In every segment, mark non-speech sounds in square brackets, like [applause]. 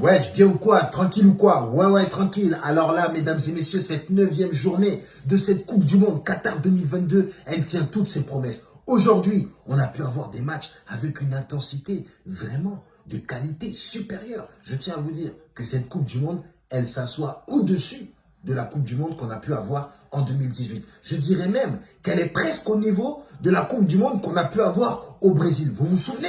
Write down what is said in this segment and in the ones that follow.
Ouais, bien ou quoi? Tranquille ou quoi? Ouais, ouais, tranquille. Alors là, mesdames et messieurs, cette neuvième journée de cette Coupe du Monde Qatar 2022, elle tient toutes ses promesses. Aujourd'hui, on a pu avoir des matchs avec une intensité vraiment de qualité supérieure. Je tiens à vous dire que cette Coupe du Monde, elle s'assoit au-dessus de la Coupe du Monde qu'on a pu avoir en 2018. Je dirais même qu'elle est presque au niveau de la Coupe du Monde qu'on a pu avoir au Brésil. Vous vous souvenez?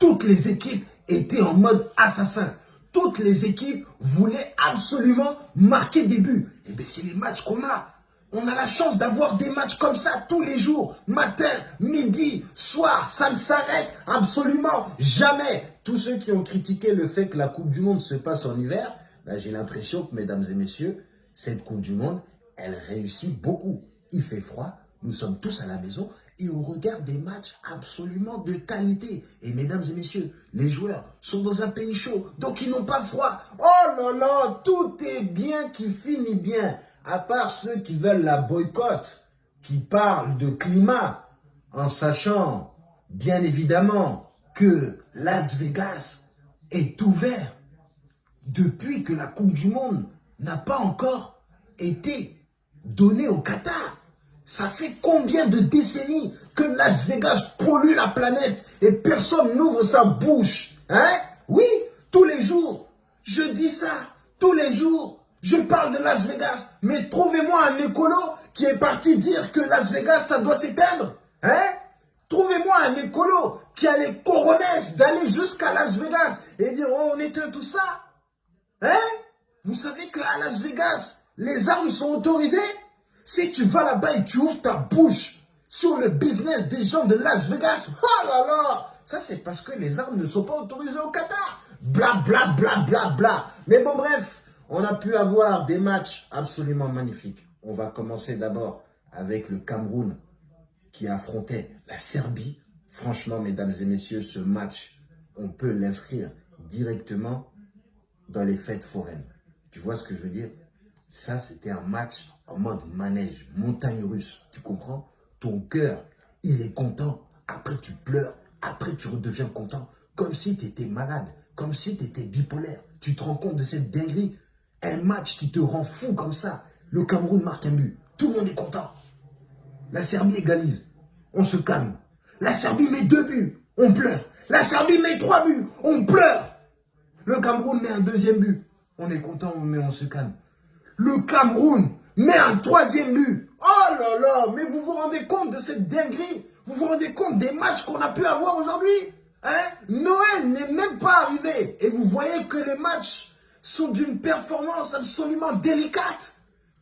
Toutes les équipes étaient en mode assassin. Toutes les équipes voulaient absolument marquer des buts. Et eh bien, c'est les matchs qu'on a. On a la chance d'avoir des matchs comme ça tous les jours, matin, midi, soir, ça ne s'arrête absolument jamais. Tous ceux qui ont critiqué le fait que la Coupe du Monde se passe en hiver, ben, j'ai l'impression que, mesdames et messieurs, cette Coupe du Monde, elle réussit beaucoup. Il fait froid, nous sommes tous à la maison et on regarde des matchs absolument de qualité. Et mesdames et messieurs, les joueurs sont dans un pays chaud, donc ils n'ont pas froid. Oh là là, tout est bien qui finit bien. À part ceux qui veulent la boycott, qui parlent de climat, en sachant bien évidemment que Las Vegas est ouvert depuis que la Coupe du Monde n'a pas encore été donnée au Qatar. Ça fait combien de décennies que Las Vegas pollue la planète et personne n'ouvre sa bouche Hein? Oui, tous les jours. Je dis ça, tous les jours. Je parle de Las Vegas. Mais trouvez-moi un écolo qui est parti dire que Las Vegas, ça doit s'éteindre. Hein? Trouvez-moi un écolo qui a les coronets d'aller jusqu'à Las Vegas et dire oh, on éteint tout ça. Hein? Vous savez qu'à Las Vegas, les armes sont autorisées? Si tu vas là-bas et tu ouvres ta bouche sur le business des gens de Las Vegas, oh là là Ça, c'est parce que les armes ne sont pas autorisées au Qatar. Bla, bla, bla, bla, bla. Mais bon, bref, on a pu avoir des matchs absolument magnifiques. On va commencer d'abord avec le Cameroun qui affrontait la Serbie. Franchement, mesdames et messieurs, ce match, on peut l'inscrire directement dans les fêtes foraines. Tu vois ce que je veux dire? Ça, c'était un match en mode manège, montagne russe. Tu comprends? Ton cœur, il est content. Après, tu pleures. Après, tu redeviens content. Comme si tu étais malade. Comme si tu étais bipolaire. Tu te rends compte de cette dinguerie? Un match qui te rend fou comme ça. Le Cameroun marque un but. Tout le monde est content. La Serbie égalise. On se calme. La Serbie met deux buts. On pleure. La Serbie met trois buts. On pleure. Le Cameroun met un deuxième but. On est content, mais on se calme. Le Cameroun met un troisième but. Oh là là, mais vous vous rendez compte de cette dinguerie? Vous vous rendez compte des matchs qu'on a pu avoir aujourd'hui? Hein? Noël n'est même pas arrivé. Et vous voyez que les matchs sont d'une performance absolument délicate.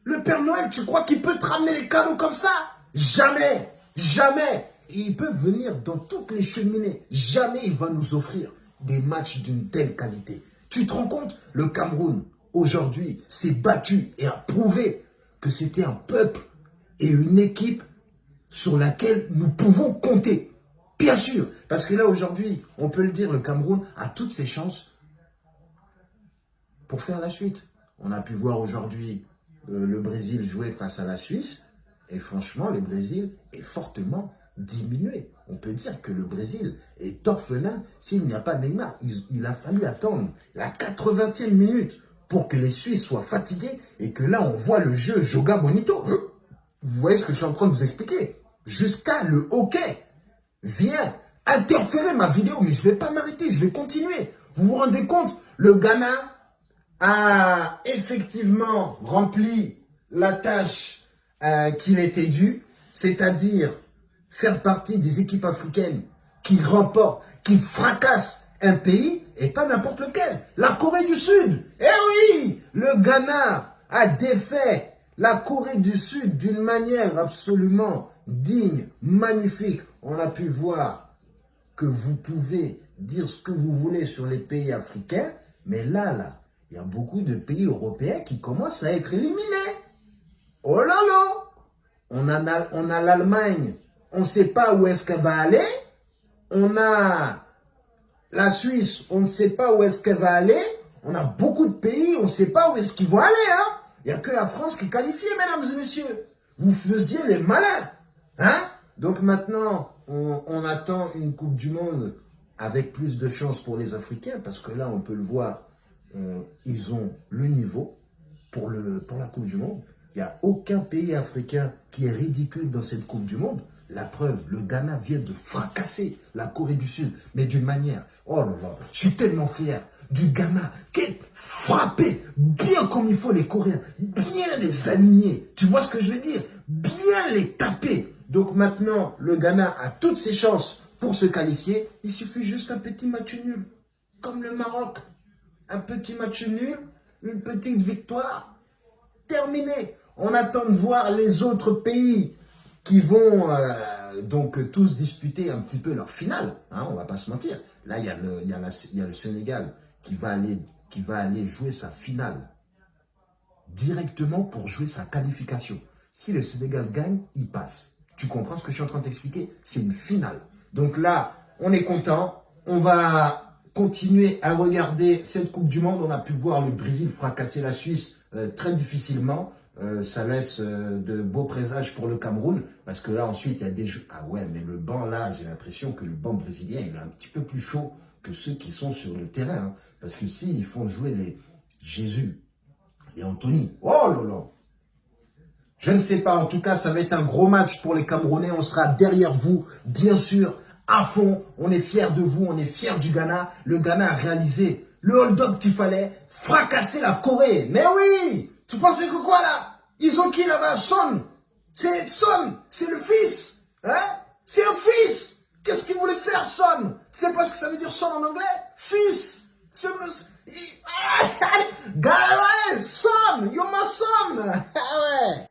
Le Père Noël, tu crois qu'il peut te ramener les cadeaux comme ça? Jamais, jamais. il peut venir dans toutes les cheminées. Jamais il va nous offrir des matchs d'une telle qualité. Tu te rends compte? Le Cameroun, aujourd'hui, s'est battu et a prouvé que c'était un peuple et une équipe sur laquelle nous pouvons compter. Bien sûr, parce que là, aujourd'hui, on peut le dire, le Cameroun a toutes ses chances pour faire la suite. On a pu voir aujourd'hui euh, le Brésil jouer face à la Suisse. Et franchement, le Brésil est fortement diminué. On peut dire que le Brésil est orphelin s'il n'y a pas Neymar. Il, a fallu attendre la 80e minute pour que les Suisses soient fatigués et que là, on voit le jeu Joga Bonito. [gasps] Vous voyez ce que je suis en train de vous expliquer? Jusqu'à le hockey vient interférer ma vidéo, mais je ne vais pas m'arrêter, je vais continuer. Vous vous rendez compte? Le Ghana a effectivement rempli la tâche euh, qu'il était due, c'est-à-dire faire partie des équipes africaines qui remportent, qui fracassent un pays, et pas n'importe lequel. La Corée du Sud. Eh oui, le Ghana a défait la Corée du Sud d'une manière absolument digne, magnifique. On a pu voir que vous pouvez dire ce que vous voulez sur les pays africains, mais là, là, il y a beaucoup de pays européens qui commencent à être éliminés. Oh là là On a, on a l'Allemagne on ne sait pas où est-ce qu'elle va aller. On a la Suisse, on ne sait pas où est-ce qu'elle va aller. On a beaucoup de pays, on ne sait pas où est-ce qu'ils vont aller. Hein. Il n'y a que la France qui est qualifiée, mesdames et messieurs. Vous faisiez les malins. Hein Donc maintenant, on, attend une Coupe du Monde avec plus de chance pour les Africains, parce que là, on peut le voir, euh, ils ont le niveau pour la Coupe du Monde. Il n'y a aucun pays africain qui est ridicule dans cette Coupe du Monde. La preuve, le Ghana vient de fracasser la Corée du Sud, mais d'une manière, oh là là, je suis tellement fier du Ghana, quel frappé, bien comme il faut les Coréens, bien les aligner, tu vois ce que je veux dire? Bien les taper. Donc maintenant, le Ghana a toutes ses chances pour se qualifier, il suffit juste un petit match nul, comme le Maroc. Un petit match nul, une petite victoire, terminé. On attend de voir les autres pays qui vont euh, donc tous disputer un petit peu leur finale. Hein, on va pas se mentir. Là, il y, a le, Sénégal qui va, aller, jouer sa finale directement pour jouer sa qualification. Si le Sénégal gagne, il passe. Tu comprends ce que je suis en train de t'expliquer? C'est une finale. Donc là, on est content. On va continuer à regarder cette Coupe du Monde. On a pu voir le Brésil fracasser la Suisse euh, très difficilement. Euh, ça laisse euh, de beaux présages pour le Cameroun. Parce que là, ensuite, il y a des jeux. Ah ouais, mais le banc, là, j'ai l'impression que le banc brésilien, il est un petit peu plus chaud que ceux qui sont sur le terrain. Hein. Parce que s'ils font jouer les Jésus et Anthony, oh là là Je ne sais pas. En tout cas, ça va être un gros match pour les Camerounais. On sera derrière vous, bien sûr, à fond. On est fiers de vous. On est fiers du Ghana. Le Ghana a réalisé le hold-up qu'il fallait. Fracasser la Corée. Mais oui tu pensais que quoi là? Ils ont qui là-bas? Son. C'est Son. C'est le fils. Hein? C'est un fils. Qu'est-ce qu'il voulait faire Son? C'est pas ce que ça veut dire son en anglais? Fils. C'est [laughs] son, you're my son. [laughs] Ah ouais.